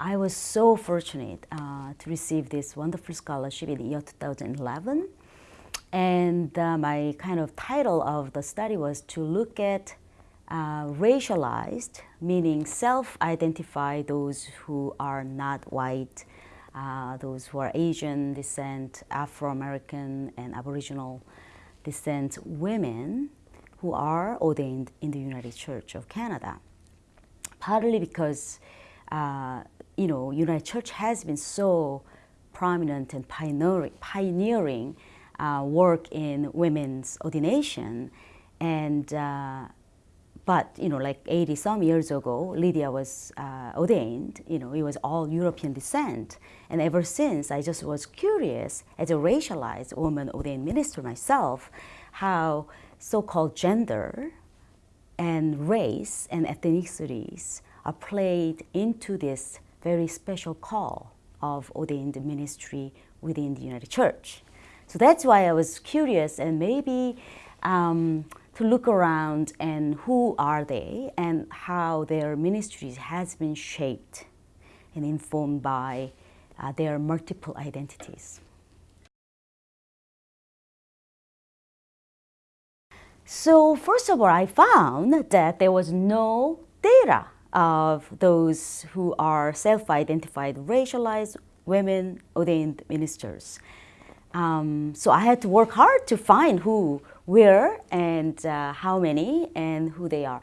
I was so fortunate uh, to receive this wonderful scholarship in the year 2011. And uh, my kind of title of the study was to look at uh, racialized, meaning self-identify those who are not white, uh, those who are Asian descent, Afro-American and Aboriginal descent women who are ordained in the United Church of Canada. Partly because uh, you know, United Church has been so prominent and pioneering, pioneering uh, work in women's ordination. And, uh, but, you know, like 80 some years ago, Lydia was uh, ordained, you know, it was all European descent. And ever since, I just was curious, as a racialized woman ordained minister myself, how so-called gender and race and ethnicities are played into this very special call of ordained ministry within the United Church. So that's why I was curious and maybe um, to look around and who are they and how their ministries has been shaped and informed by uh, their multiple identities. So first of all, I found that there was no data of those who are self-identified racialized women ordained ministers. Um, so I had to work hard to find who, where, and uh, how many, and who they are.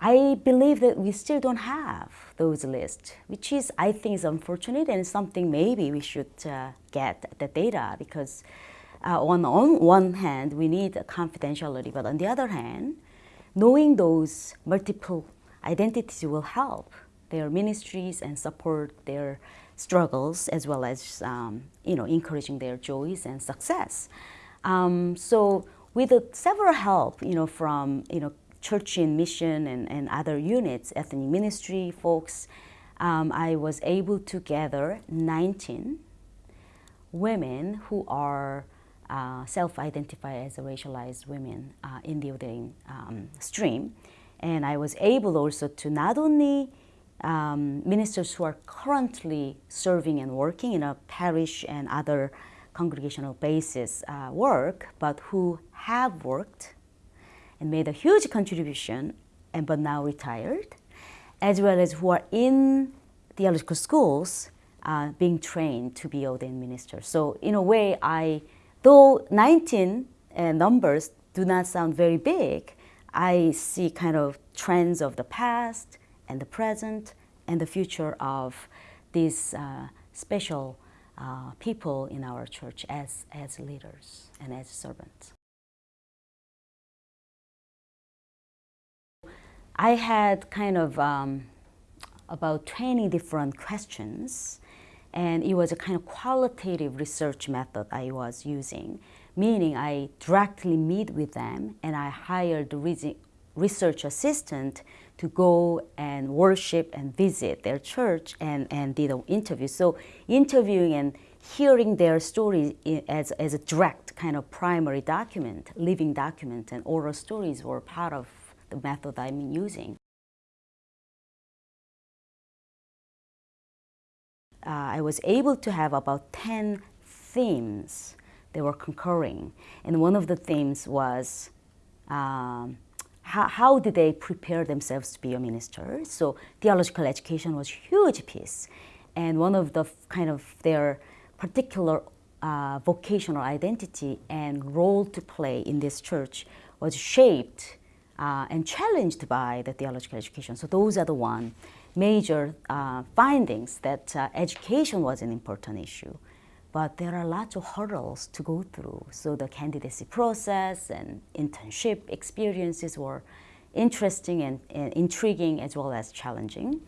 I believe that we still don't have those lists, which is, I think, is unfortunate and something maybe we should uh, get the data because uh, on, on one hand, we need confidentiality, but on the other hand, knowing those multiple identities will help their ministries and support their struggles as well as um, you know encouraging their joys and success. Um, so with several help you know from you know church in mission and, and other units, ethnic ministry folks, um, I was able to gather 19 women who are uh, self-identify as racialized women uh, in the ordaining um, stream. And I was able also to not only um, ministers who are currently serving and working in a parish and other congregational basis uh, work, but who have worked and made a huge contribution and but now retired, as well as who are in theological schools uh, being trained to be ordained ministers. So in a way, I, though 19 uh, numbers do not sound very big, I see kind of trends of the past and the present and the future of these uh, special uh, people in our church as, as leaders and as servants. I had kind of um, about 20 different questions and it was a kind of qualitative research method I was using meaning I directly meet with them and I hired the research assistant to go and worship and visit their church and, and did an interview. So interviewing and hearing their stories as, as a direct kind of primary document, living document and oral stories were part of the method I'm using. Uh, I was able to have about 10 themes they were concurring. And one of the themes was um, how, how did they prepare themselves to be a minister? So theological education was huge piece. And one of the kind of their particular uh, vocational identity and role to play in this church was shaped uh, and challenged by the theological education. So those are the one major uh, findings that uh, education was an important issue but there are lots of hurdles to go through. So the candidacy process and internship experiences were interesting and, and intriguing as well as challenging.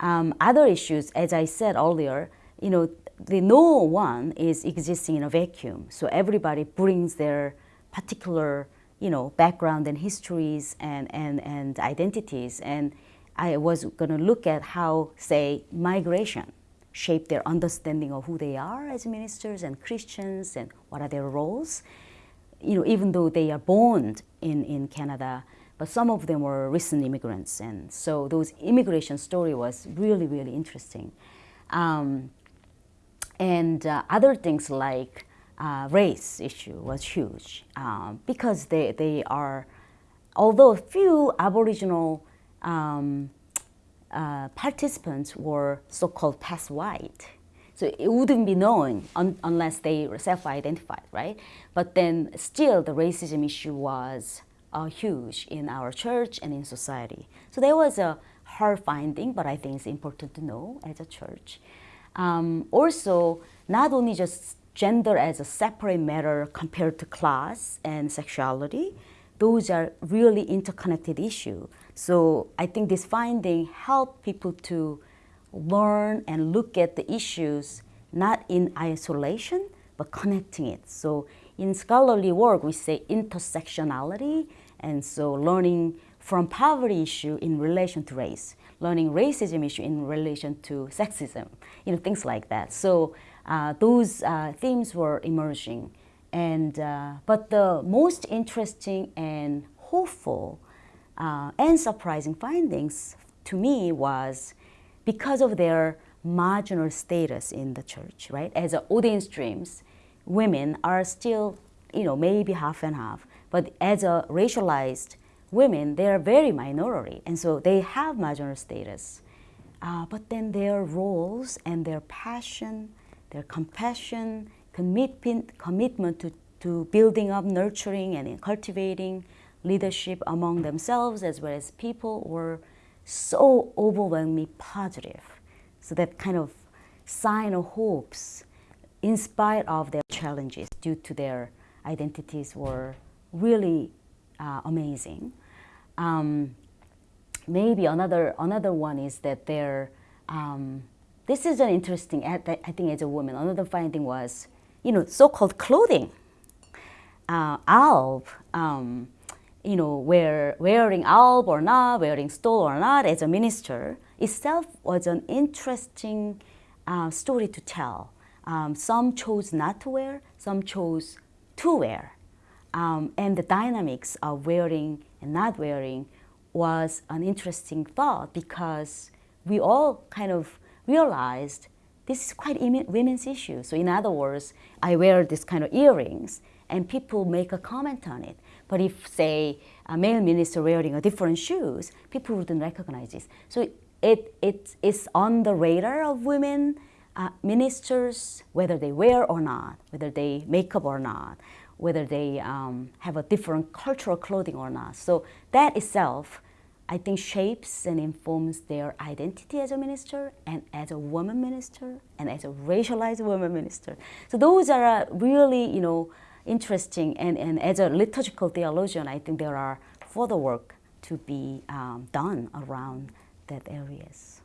Um, other issues, as I said earlier, you know, the no one is existing in a vacuum. So everybody brings their particular, you know, background and histories and, and, and identities. And I was going to look at how, say, migration shape their understanding of who they are as ministers and Christians and what are their roles. You know, even though they are born in, in Canada, but some of them were recent immigrants. And so those immigration story was really, really interesting. Um, and uh, other things like uh, race issue was huge um, because they, they are, although a few Aboriginal um, uh, participants were so-called passed white, so it wouldn't be known un unless they self-identified, right? But then still the racism issue was uh, huge in our church and in society. So there was a hard finding, but I think it's important to know as a church. Um, also, not only just gender as a separate matter compared to class and sexuality, those are really interconnected issues. So I think this finding helped people to learn and look at the issues not in isolation, but connecting it. So in scholarly work, we say intersectionality, and so learning from poverty issue in relation to race, learning racism issue in relation to sexism, you know, things like that. So uh, those uh, themes were emerging. And, uh, but the most interesting and hopeful uh, and surprising findings to me was because of their marginal status in the church, right? As a ordained streams, women are still, you know, maybe half and half. But as a racialized women, they are very minority, and so they have marginal status. Uh, but then their roles and their passion, their compassion, commitment, commitment to, to building up, nurturing, and cultivating leadership among themselves as well as people were so overwhelmingly positive. So that kind of sign of hopes in spite of their challenges due to their identities were really uh, amazing. Um, maybe another, another one is that they're, um, this is an interesting, I think as a woman, another finding was, you know, so-called clothing. Uh, alb, um, you know, wear, wearing alb or not, wearing stole or not as a minister itself was an interesting uh, story to tell. Um, some chose not to wear, some chose to wear. Um, and the dynamics of wearing and not wearing was an interesting thought because we all kind of realized this is quite women's issue. So in other words, I wear this kind of earrings and people make a comment on it. But if, say, a male minister wearing a different shoes, people wouldn't recognize this. So it, it is on the radar of women uh, ministers, whether they wear or not, whether they make up or not, whether they um, have a different cultural clothing or not. So that itself, I think, shapes and informs their identity as a minister and as a woman minister and as a racialized woman minister. So those are uh, really, you know, interesting. And, and as a liturgical theologian, I think there are further work to be um, done around that areas.